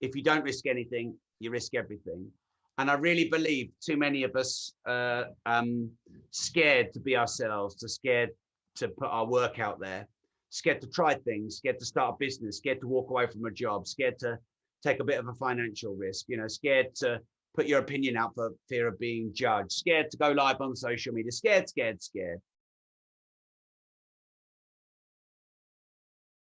if you don't risk anything, you risk everything. And I really believe too many of us uh, um, scared to be ourselves, to scared to put our work out there, scared to try things, scared to start a business, scared to walk away from a job, scared to take a bit of a financial risk, you know, scared to put your opinion out for fear of being judged, scared to go live on social media, scared, scared, scared.